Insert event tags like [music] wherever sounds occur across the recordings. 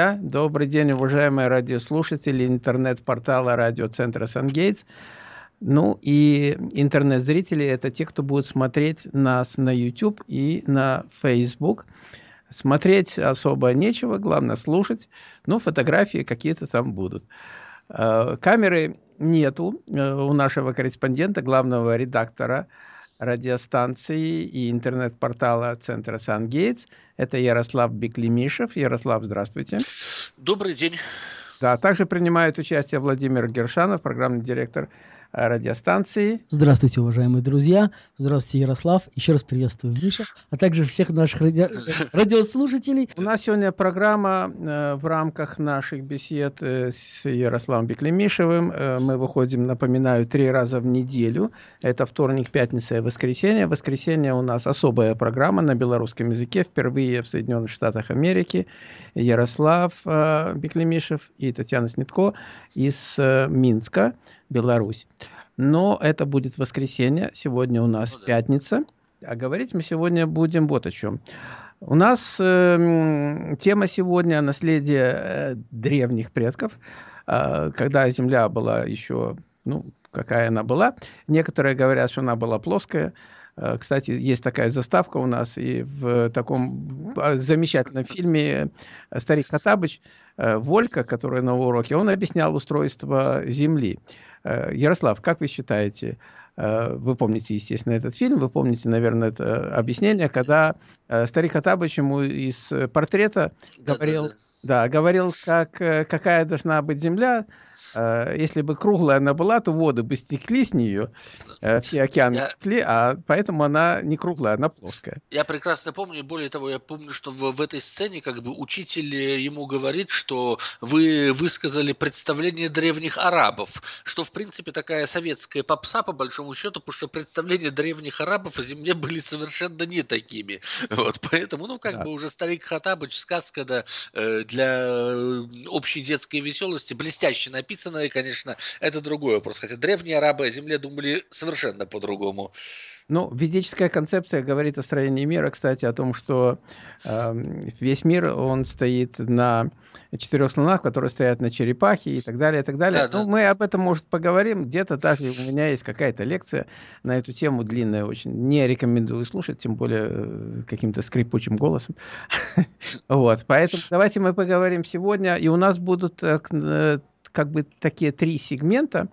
друзья. Добрый день, уважаемые радиослушатели интернет-портала радиоцентра «Сангейтс». Ну и интернет-зрители – это те, кто будет смотреть нас на YouTube и на Facebook. Смотреть особо нечего, главное слушать, но фотографии какие-то там будут. Э, камеры нету э, у нашего корреспондента, главного редактора радиостанции и интернет-портала центра «Сангейтс». Это Ярослав Беклемишев. Ярослав, здравствуйте. Добрый день. Да, также принимает участие Владимир Гершанов, программный директор радиостанции. Здравствуйте, уважаемые друзья. Здравствуйте, Ярослав. Еще раз приветствую Миша, а также всех наших ради... [laughs] радиослушателей. У нас сегодня программа э, в рамках наших бесед э, с Ярославом Беклемишевым. Э, мы выходим, напоминаю, три раза в неделю. Это вторник, пятница и воскресенье. Воскресенье у нас особая программа на белорусском языке, впервые в Соединенных Штатах Америки. Ярослав э, Беклемишев и Татьяна Снитко из Минска. Беларусь. Но это будет воскресенье, сегодня у нас ну, пятница. А говорить мы сегодня будем вот о чем. У нас э, тема сегодня наследие э, древних предков, э, когда Земля была еще, ну, какая она была. Некоторые говорят, что она была плоская. Э, кстати, есть такая заставка у нас, и в таком а, замечательном фильме «Старик Хатабыч» э, Волька, который на уроке, он объяснял устройство Земли. Э, Ярослав, как вы считаете, э, вы помните, естественно, этот фильм, вы помните, наверное, это объяснение, когда э, старик Хатабыч ему из портрета говорил, да, да, да. да, говорил, как, какая должна быть земля, Э, если бы круглая она была, то воды бы стекли с нее, э, все океаны я... стекли, а поэтому она не круглая, она плоская. Я прекрасно помню, более того, я помню, что в, в этой сцене как бы учитель ему говорит, что вы высказали представление древних арабов, что в принципе такая советская попса по большому счету, потому что представления древних арабов о земле были совершенно не такими. [laughs] Вот, поэтому, ну, как да. бы уже старик Хатабыч, сказка, да, э, для общей детской веселости блестяще написана, написано, и, конечно, это другой вопрос. Хотя древние арабы о Земле думали совершенно по-другому. Ну, ведическая концепция говорит о строении мира, кстати, о том, что э, весь мир, он стоит на четырех слонах, которые стоят на черепахе и так далее, и так далее. Да, ну, да. мы об этом, может, поговорим. Где-то даже у меня есть какая-то лекция на эту тему, длинная очень. Не рекомендую слушать, тем более э, каким-то скрипучим голосом. [laughs] Вот, поэтому давайте мы поговорим сегодня. И у нас будут э, э, как бы такие три сегмента,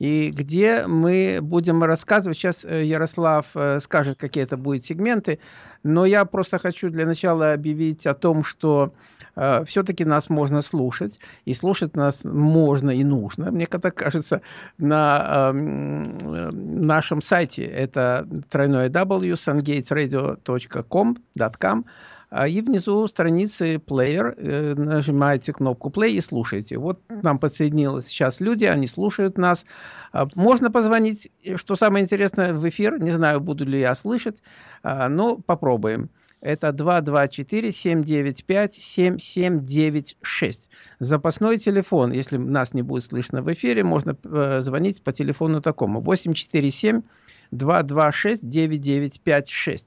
и где мы будем рассказывать. Сейчас э, Ярослав э, скажет, какие это будут сегменты, но я просто хочу для начала объявить о том, что э, все-таки нас можно слушать, и слушать нас можно и нужно, мне так кажется, на э, нашем сайте. Это тройное w, sungatesradio.com, .com, а, и внизу страницы плеер, э, нажимаете кнопку play и слушаете. Вот нам подсоединилось сейчас люди, они слушают нас. А, можно позвонить, что самое интересное, в эфир. Не знаю, буду ли я слышать, а, но попробуем. Это 224-795-7796. Запасной телефон, если нас не будет слышно в эфире, можно э, звонить по телефону такому. 847 226 9956.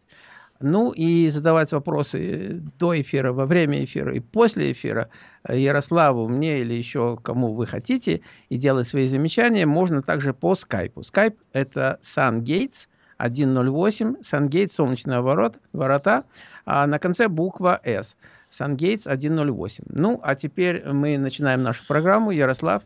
Ну и задавать вопросы до эфира, во время эфира и после эфира Ярославу, мне или еще кому вы хотите, и делать свои замечания можно также по скайпу. Скайп – это SunGates 108, SunGates – солнечные ворот, ворота, а на конце буква S. SunGates 108. Ну, а теперь мы начинаем нашу программу. Ярослав,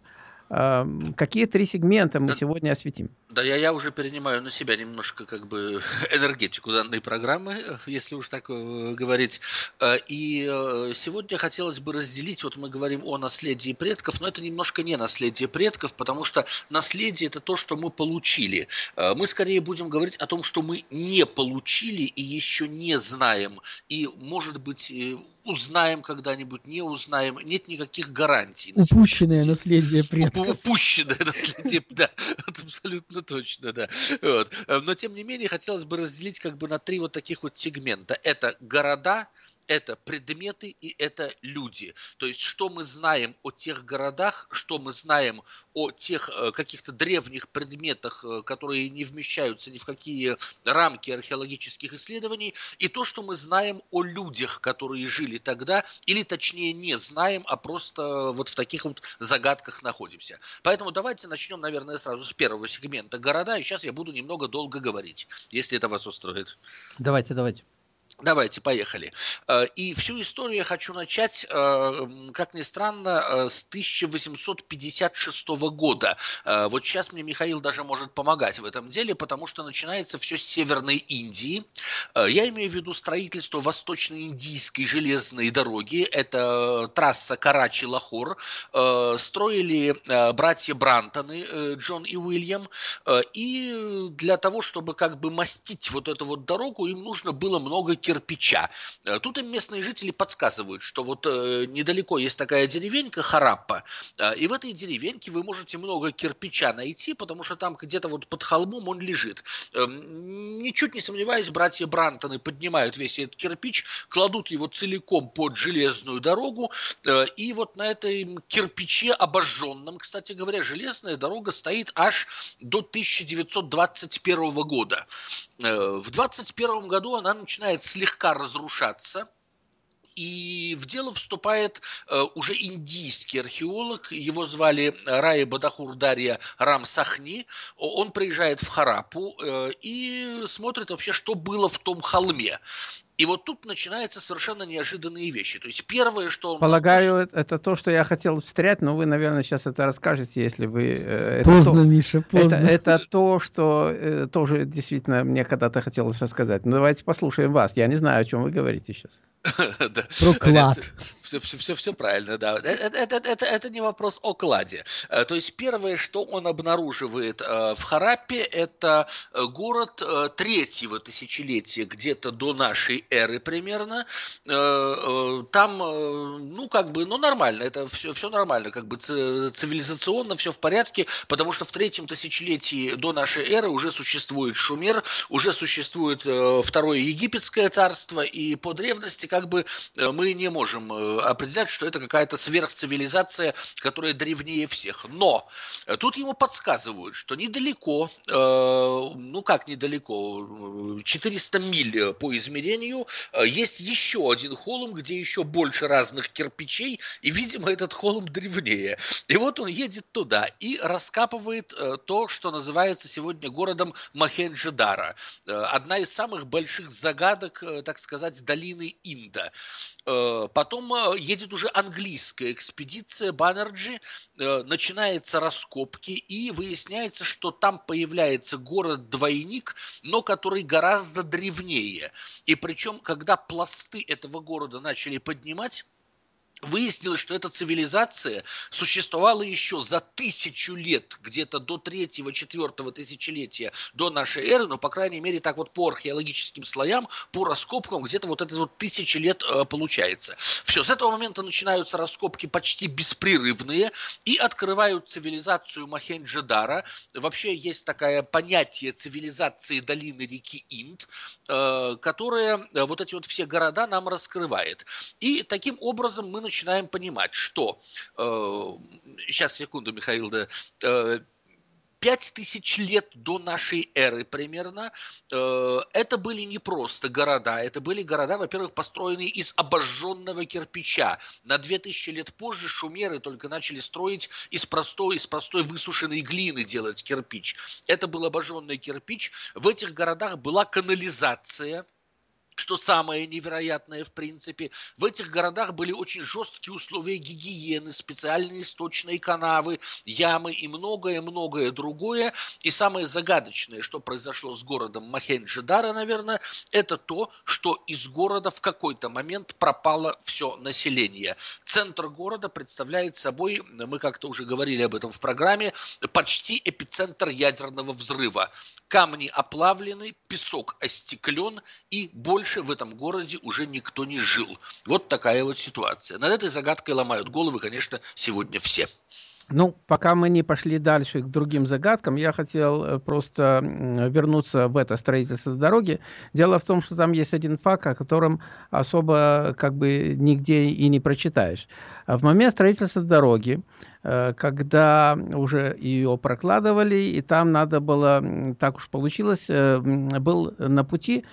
Какие три сегмента мы да, сегодня осветим? Да, я, я уже перенимаю на себя немножко как бы [laughs] энергетику данной программы, если уж так э, говорить. Э, и э, сегодня хотелось бы разделить, вот мы говорим о наследии предков, но это немножко не наследие предков, потому что наследие это то, что мы получили. Мы скорее будем говорить о том, что мы не получили и еще не знаем. И, может быть, узнаем когда-нибудь, не узнаем, нет никаких гарантий. Упущенное наследие предков. [laughs] Наследие, да, [laughs] абсолютно точно, да. Вот. Но, тем не менее, хотелось бы разделить как бы на три вот таких вот сегмента. Это города, это предметы и это люди. То есть, что мы знаем о тех городах, что мы знаем о тех э, каких-то древних предметах, э, которые не вмещаются ни в какие рамки археологических исследований, и то, что мы знаем о людях, которые жили тогда, или точнее не знаем, а просто вот в таких вот загадках находимся. Поэтому давайте начнем, наверное, сразу с первого сегмента города, и сейчас я буду немного долго говорить, если это вас устроит. Давайте, давайте. Давайте, поехали. Э, и всю историю я хочу начать, э, как ни странно, э, с 1856 года. Вот сейчас мне Михаил даже может помогать в этом деле, потому что начинается все с Северной Индии. Я имею в виду строительство Восточно-Индийской железной дороги. Это трасса Карачи-Лахор. Строили братья Брантоны, Джон и Уильям. И для того, чтобы как бы мастить вот эту вот дорогу, им нужно было много кирпича. Э, тут им местные жители подсказывают, что вот э, недалеко есть такая деревенька Хараппа, э, и в этой деревеньке вы можете много кирпича найти, потому что там где-то вот под холмом он лежит. Эм, ничуть не сомневаюсь, братья Брантоны поднимают весь этот кирпич, кладут его целиком под железную дорогу, и вот на этой кирпиче обожженном, кстати говоря, железная дорога стоит аж до 1921 года. В 21 году она начинает слегка разрушаться, и в дело вступает э, уже индийский археолог, его звали Рая Бадахур Дарья Рамсахни. Он приезжает в Харапу э, и смотрит вообще, что было в том холме. И вот тут начинаются совершенно неожиданные вещи. То есть первое, что он... Полагаю, может... это то, что я хотел встрять, но вы, наверное, сейчас это расскажете, если вы... Э, поздно, то... Миша, поздно. Это, это то, что э, тоже действительно мне когда-то хотелось рассказать. Ну, давайте послушаем вас. Я не знаю, о чем вы говорите сейчас. [laughs] Про клад. Все, все, все, все правильно, да. Это, это, это, это не вопрос о кладе. Э, то есть первое, что он обнаруживает э, в Хараппе, это э, город третьего тысячелетия, где-то до нашей эры примерно. Там, ну, как бы, ну, нормально, это все, все нормально, как бы цивилизационно все в порядке, потому что в третьем тысячелетии до нашей эры уже существует Шумер, уже существует второе египетское царство, и по древности как бы мы не можем определять, что это какая-то сверхцивилизация, которая древнее всех. Но э, тут ему подсказывают, что недалеко, э, ну как недалеко, 400 миль по измерению, э, есть еще один холм, где еще больше разных кирпичей, и, видимо, этот холм древнее. И вот он едет туда и раскапывает то, что называется сегодня городом Махенджидара. Одна из самых больших загадок, так сказать, долины Инда. Потом едет уже английская экспедиция Баннерджи, э, начинается раскопки, и выясняется, что там появляется город-двойник, но который гораздо древнее. И причем, когда пласты этого города начали поднимать, Выяснилось, что эта цивилизация существовала еще за тысячу лет, где-то до третьего, четвертого тысячелетия до нашей эры, но, по крайней мере, так вот по археологическим слоям, по раскопкам, где-то вот это вот тысячи лет э, получается. Все, с этого момента начинаются раскопки почти беспрерывные и открывают цивилизацию Махенджидара. Вообще есть такое понятие цивилизации долины реки Инд, э, которая э, вот эти вот все города нам раскрывает. И таким образом мы начинаем понимать, что, э, сейчас, секунду, Михаил, да, э, пять тысяч лет до нашей эры примерно, э, это были не просто города, это были города, во-первых, построенные из обожженного кирпича. На две тысячи лет позже шумеры только начали строить из простой, из простой высушенной глины делать кирпич. Это был обожженный кирпич. В этих городах была канализация – что самое невероятное в принципе, в этих городах были очень жесткие условия гигиены, специальные сточные канавы, ямы и многое-многое другое. И самое загадочное, что произошло с городом Махенджидара, наверное, это то, что из города в какой-то момент пропало все население. Центр города представляет собой, мы как-то уже говорили об этом в программе, почти эпицентр ядерного взрыва. Камни оплавлены, песок остеклен и больше в этом городе уже никто не жил. Вот такая вот ситуация. Над этой загадкой ломают головы, конечно, сегодня все. Ну, пока мы не пошли дальше к другим загадкам, я хотел э, просто вернуться в это строительство дороги. Дело в том, что там есть один факт, о котором особо как бы нигде и не прочитаешь. В момент строительства дороги, э, когда уже ее прокладывали, и там надо было, так уж получилось, э, был на пути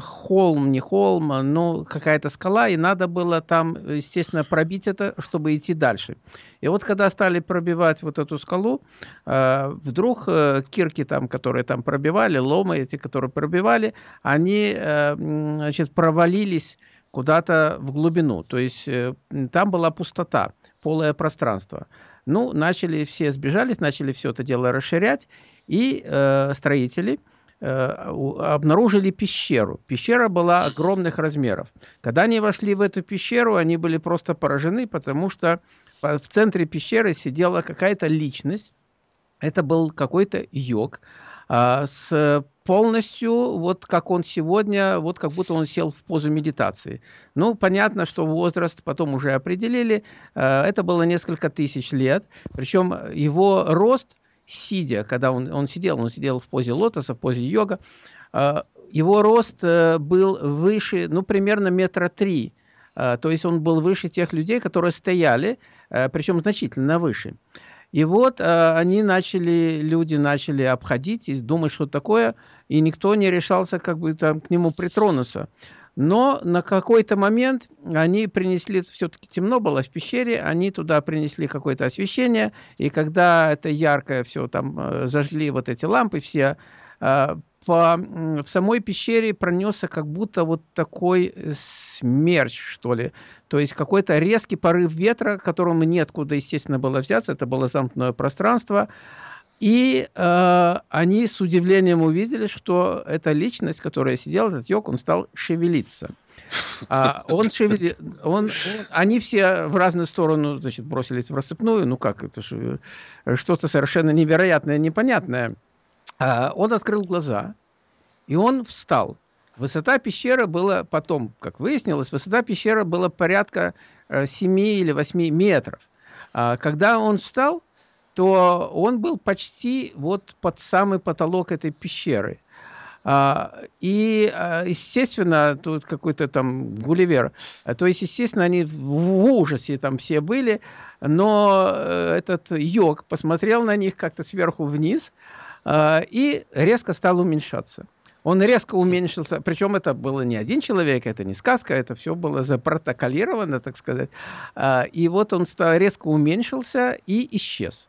холм, не холм, но какая-то скала, и надо было там, естественно, пробить это, чтобы идти дальше. И вот когда стали пробивать вот эту скалу, э, вдруг э, кирки там, которые там пробивали, ломы эти, которые пробивали, они, значит, провалились куда-то в глубину. То есть там была пустота, полое пространство. Ну, начали все сбежались, начали все это дело расширять, и э, строители – Э, обнаружили пещеру. Пещера была огромных размеров. Когда они вошли в эту пещеру, они были просто поражены, потому что в центре пещеры сидела какая-то личность. Это был какой-то йог а, с полностью, вот как он сегодня, вот как будто он сел в позу медитации. Ну, понятно, что возраст потом уже определили. Э, это было несколько тысяч лет. Причем его рост сидя, когда он, он сидел, он сидел в позе лотоса, в позе йога, а, его рост э, был выше, ну, примерно метра три. А, то есть он был выше тех людей, которые стояли, э, причем значительно выше. И вот э, они начали, люди начали обходить и думать, что такое, и никто не решался как бы там к нему притронуться. Но на какой-то момент они принесли, все-таки темно было в пещере, они туда принесли какое-то освещение, и когда это яркое все там э, зажгли вот эти лампы все, э, по, в самой пещере пронесся как будто вот такой э, смерч, что ли. То есть какой-то резкий порыв ветра, которому неоткуда, естественно, было взяться. Это было замкнутое пространство. И э, они с удивлением увидели, что эта личность, которая сидела, этот йог, он стал шевелиться. А он шевели... он, он... Они все в разную сторону значит, бросились в рассыпную. Ну как, это же что-то совершенно невероятное, непонятное. А он открыл глаза, и он встал. Высота пещеры была потом, как выяснилось, высота пещеры была порядка 7 э, или 8 метров. А когда он встал, то он был почти вот под самый потолок этой пещеры. А, и, а, естественно, тут какой-то там Гулливер, то есть, естественно, они в ужасе там все были, но э, этот йог посмотрел на них как-то сверху вниз а, и резко стал уменьшаться. Он резко уменьшился, причем это было не один человек, это не сказка, это все было запротоколировано, так сказать. И вот он стал, резко уменьшился и исчез.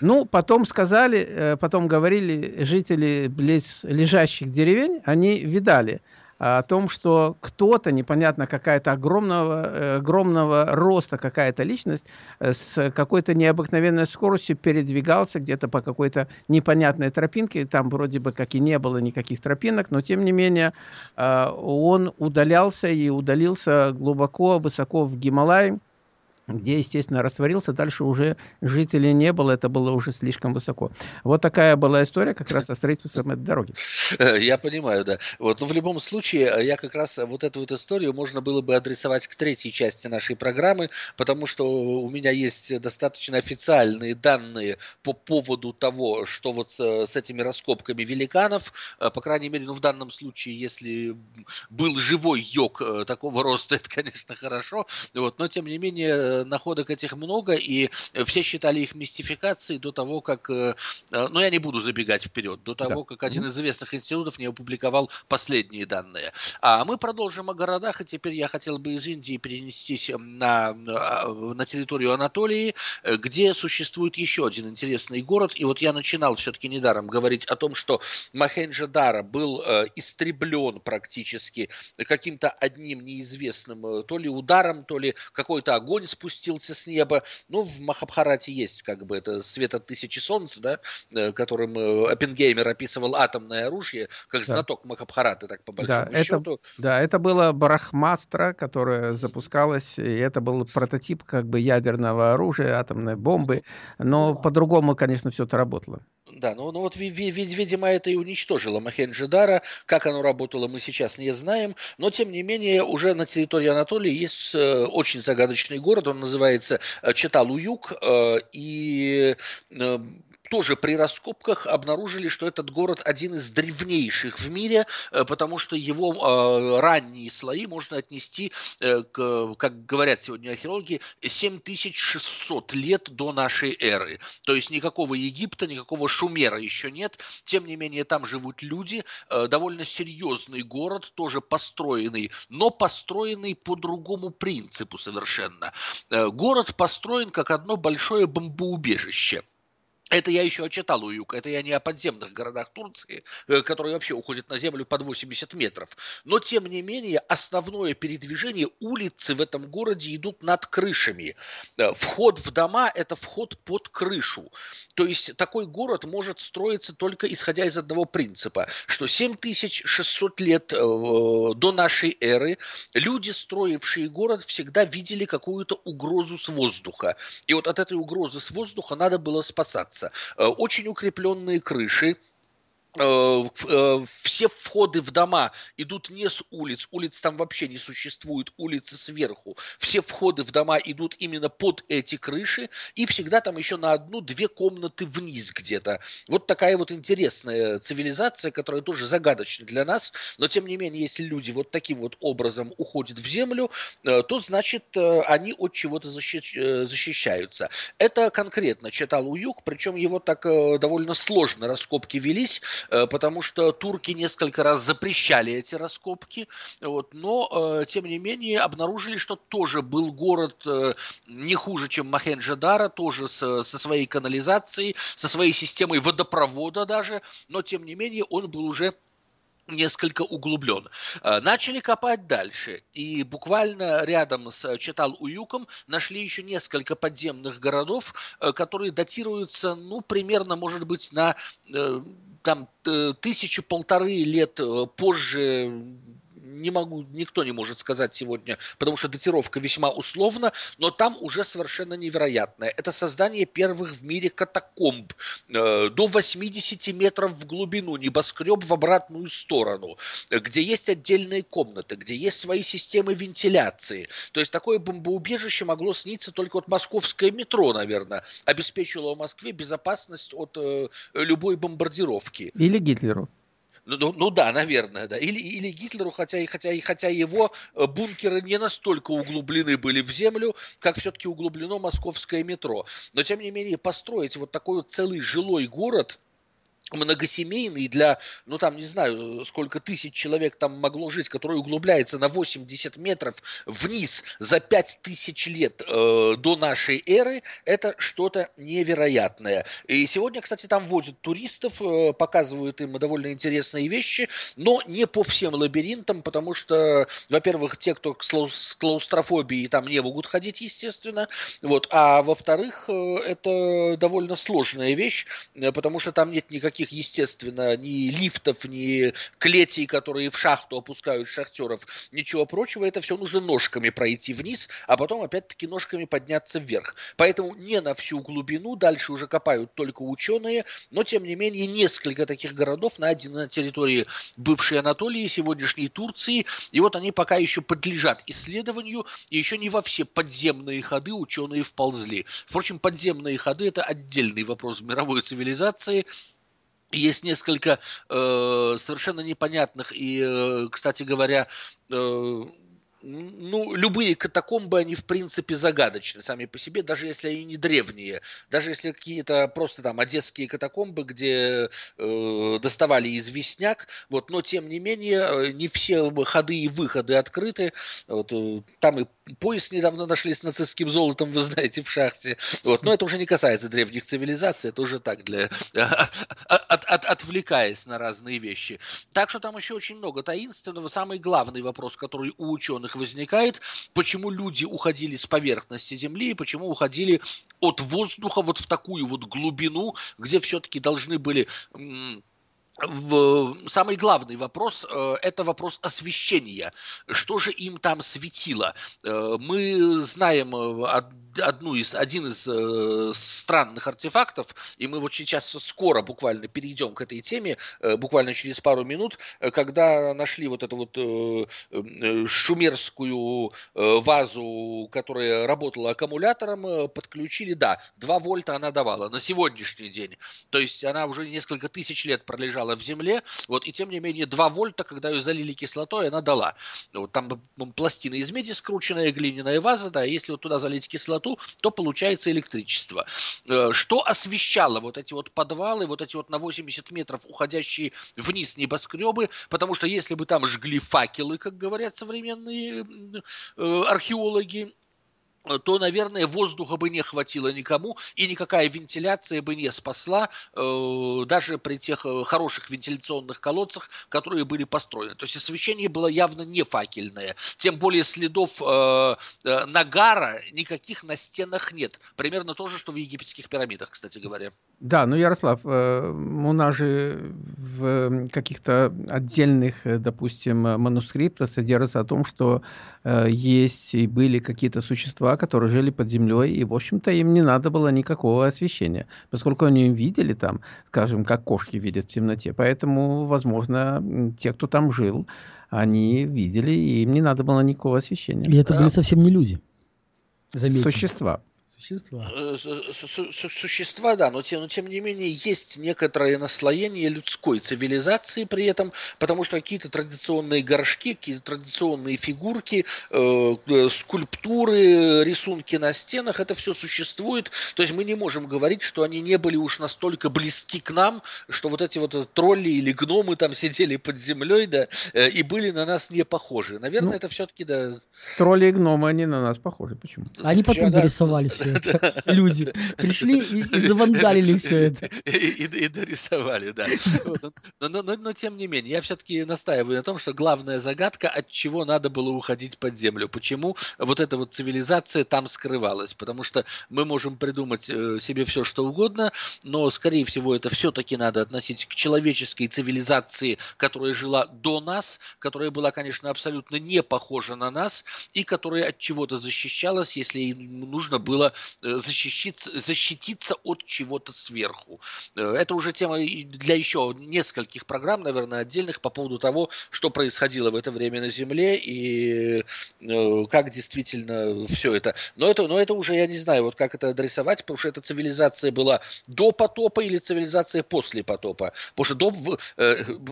Ну, потом сказали, э, потом говорили жители близ лежащих деревень, они видали о том, что кто-то, непонятно, какая-то огромного, э, огромного роста какая-то личность э, с какой-то необыкновенной скоростью передвигался где-то по какой-то непонятной тропинке. Там вроде бы как и не было никаких тропинок, но тем не менее он удалялся и удалился глубоко, высоко в Гималай где, естественно, растворился, дальше уже жителей не было, это было уже слишком высоко. Вот такая была история как раз о строительстве этой дороги. Э, я понимаю, да. Вот, но в любом случае, э, я как раз вот эту вот историю можно было бы адресовать к третьей части нашей программы, потому что у меня есть достаточно официальные данные по поводу того, что вот с, с этими раскопками великанов, э, по крайней мере, ну, в данном случае, если был живой йог такого роста, [laughs] это, конечно, хорошо, вот, но, тем не менее, находок этих много, и все считали их мистификацией до того, как... Э, э, ну, я не буду забегать вперед. До того, да. как один из известных институтов не опубликовал последние данные. А мы продолжим о городах, и теперь я хотел бы из Индии перенестись на, на территорию Анатолии, где существует еще один интересный город. И вот я начинал все-таки недаром говорить о том, что Махенджадара был э, истреблен практически каким-то одним неизвестным то ли ударом, то ли какой-то огонь спустился с неба. Ну, в Махабхарате есть как бы это свет от тысячи солнц, да, э, которым э, Оппенгеймер описывал атомное оружие, как да. знаток Махабхараты, так по большому да, счету. Это, да, это было Барахмастра, которое запускалось, и это был прототип как бы ядерного оружия, атомной бомбы, но по-другому, конечно, все это работало. Да, ну, ну вот, видимо, это и уничтожило Махенджидара. Как оно работало, мы сейчас не знаем. Но, тем не менее, уже на территории Анатолии есть э, очень загадочный город. Он называется Чаталуюк, и тоже при раскопках обнаружили, что этот город один из древнейших в мире, э, потому что его э, ранние слои можно отнести, э, к, как говорят сегодня археологи, 7600 лет до нашей эры. То есть никакого Египта, никакого Шумера еще нет. Тем не менее, там живут люди. Довольно серьезный город, тоже построенный, но построенный по другому принципу совершенно. Город построен как одно большое бомбоубежище – это я еще очитал у это я не о подземных городах Турции, э, которые вообще уходят на землю под 80 метров. Но, тем не менее, основное передвижение, улицы в этом городе идут над крышами. Э, вход в дома – это вход под крышу. То есть такой город может строиться только исходя из одного принципа, что 7600 лет э, до нашей эры люди, строившие город, всегда видели какую-то угрозу с воздуха. И вот от этой угрозы с воздуха надо было спасаться очень укрепленные крыши, Э, э, все входы в дома идут не с улиц, улиц там вообще не существует, улицы сверху. Все входы в дома идут именно под эти крыши, и всегда там еще на одну-две комнаты вниз где-то. Вот такая вот интересная цивилизация, которая тоже загадочна для нас, но тем не менее, если люди вот таким вот образом уходят в землю, э, то значит они от чего-то защищаются. Это конкретно читал Уюк, причем его так довольно сложно раскопки велись, Э, потому что турки несколько раз запрещали эти раскопки, вот, но, э, тем не менее, обнаружили, что тоже был город э, не хуже, чем Махенджадара, тоже со, со своей канализацией, со своей системой водопровода даже, но, тем не менее, он был уже несколько углублен. Начали копать дальше, и буквально рядом с Читал-Уюком нашли еще несколько подземных городов, которые датируются, ну, примерно, может быть, на там э, тысячу полторы лет э, позже не могу, никто не может сказать сегодня, потому что датировка весьма условна, но там уже совершенно невероятное. Это создание первых в мире катакомб э, до 80 метров в глубину, небоскреб в обратную сторону, где есть отдельные комнаты, где есть свои системы вентиляции. То есть такое бомбоубежище могло сниться только от московское метро, наверное, обеспечило в Москве безопасность от э, любой бомбардировки. Или Гитлеру. Ну, ну, ну да, наверное, да. Или, или Гитлеру, хотя, и хотя, и хотя его э, бункеры не настолько углублены были в землю, как все-таки углублено московское метро. Но, тем не менее, построить вот такой вот целый жилой город – многосемейный для, ну там не знаю, сколько тысяч человек там могло жить, который углубляется на 80 метров вниз за 5 тысяч лет э, до нашей эры, это что-то невероятное. И сегодня, кстати, там возят туристов, э, показывают им довольно интересные вещи, но не по всем лабиринтам, потому что, во-первых, те, кто с клаустрофобией там не могут ходить, естественно, вот, а во-вторых, э, это довольно сложная вещь, э, потому что там нет никаких никаких, естественно, ни лифтов, ни клетей, которые в шахту опускают шахтеров, ничего прочего. Это все нужно ножками пройти вниз, а потом опять-таки ножками подняться вверх. Поэтому не на всю глубину, дальше уже копают только ученые, но тем не менее несколько таких городов найдены на территории бывшей Анатолии, сегодняшней Турции, и вот они пока еще подлежат исследованию, и еще не во все подземные ходы ученые вползли. Впрочем, подземные ходы – это отдельный вопрос в мировой цивилизации, есть несколько э, совершенно непонятных и, э, кстати говоря, э, ну, любые катакомбы, они, в принципе, загадочны сами по себе, даже если они не древние. Даже если какие-то просто там одесские катакомбы, где э, доставали известняк, вот, но, тем не менее, э, не все ходы и выходы открыты. Вот, э, там и пояс недавно нашли с нацистским золотом, вы знаете, в шахте. Вот, но это уже не касается древних цивилизаций, это уже так, для, [laughs] от, от, отвлекаясь на разные вещи. Так что там еще очень много таинственного. Самый главный вопрос, который у ученых возникает, почему люди уходили с поверхности Земли и почему уходили от воздуха вот в такую вот глубину, где все-таки должны были в, самый главный вопрос э, – это вопрос освещения. Что же им там светило? Э, мы знаем э, одну из, один из странных артефактов, и мы вот сейчас скоро буквально перейдем к этой теме, буквально через пару минут, когда нашли вот эту вот шумерскую вазу, которая работала аккумулятором, подключили, да, 2 вольта она давала на сегодняшний день. То есть она уже несколько тысяч лет пролежала лежала в земле, вот, и тем не менее 2 вольта, когда ее залили кислотой, она дала. Вот, там пластина из меди скрученная, глиняная ваза, да, если вот туда залить кислоту, то получается электричество. Э, что освещало вот эти вот подвалы, вот эти вот на 80 метров уходящие вниз небоскребы, потому что если бы там жгли факелы, как говорят современные э, археологи, то, наверное, воздуха бы не хватило никому, и никакая вентиляция бы не спасла, э, даже при тех э, хороших вентиляционных колодцах, которые были построены. То есть освещение было явно не факельное. Тем более следов э, нагара никаких на стенах нет. Примерно то же, что в египетских пирамидах, кстати говоря. Да, ну, Ярослав, у нас же в каких-то отдельных, допустим, манускриптах содержится о том, что есть и были какие-то существа, которые жили под землей, и, в общем-то, им не надо было никакого освещения, поскольку они видели там, скажем, как кошки видят в темноте. Поэтому, возможно, те, кто там жил, они видели, и им не надо было никакого освещения. И это были совсем не люди. Заметим. Существа. Существа. Э, существа, да, но тем, но тем не менее есть некоторое наслоение людской цивилизации при этом, потому что какие-то традиционные горшки, какие-то традиционные фигурки, э, э, скульптуры, рисунки на стенах, это все существует. То есть мы не можем говорить, что они не были уж настолько близки к нам, что вот эти вот тролли или гномы там сидели под землей, да, э, и были на нас не похожи. Наверное, ну, это все-таки, да. Тролли и гномы, они на нас похожи. Почему? Они потом да, дорисовали все это. Люди пришли и, [laughs] завандалили все это. И, дорисовали, да. Но, но, тем не менее, я все-таки настаиваю на том, что главная загадка, от чего надо было уходить под землю. Почему вот эта вот цивилизация там скрывалась. Потому что мы можем придумать э, себе все, что угодно, но, скорее всего, это все-таки надо относить к человеческой цивилизации, которая жила до нас, которая была, конечно, абсолютно не похожа на нас, и которая от чего-то защищалась, если нужно было было э, защититься, защититься от чего-то сверху. Э, это уже тема для еще нескольких программ, наверное, отдельных по поводу того, что происходило в это время на Земле и э, как действительно все это. Но это, но это уже я не знаю, вот как это адресовать, потому что эта цивилизация была до потопа или цивилизация после потопа. Потому что до,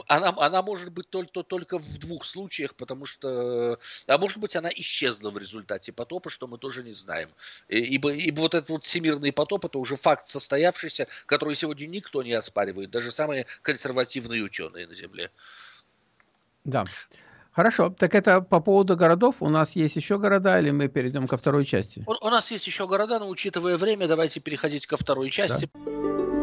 она, она может быть только, только в двух случаях, потому что, а может быть, она исчезла в результате потопа, что мы тоже не знаем. И, ибо, ибо вот этот вот всемирный потоп это уже факт состоявшийся, который сегодня никто не оспаривает, даже самые консервативные ученые на Земле. Да. Хорошо, так это по поводу городов. У нас есть еще города, или мы перейдем ко второй части? У, у нас есть еще города, но учитывая время, давайте переходить ко второй части. Да.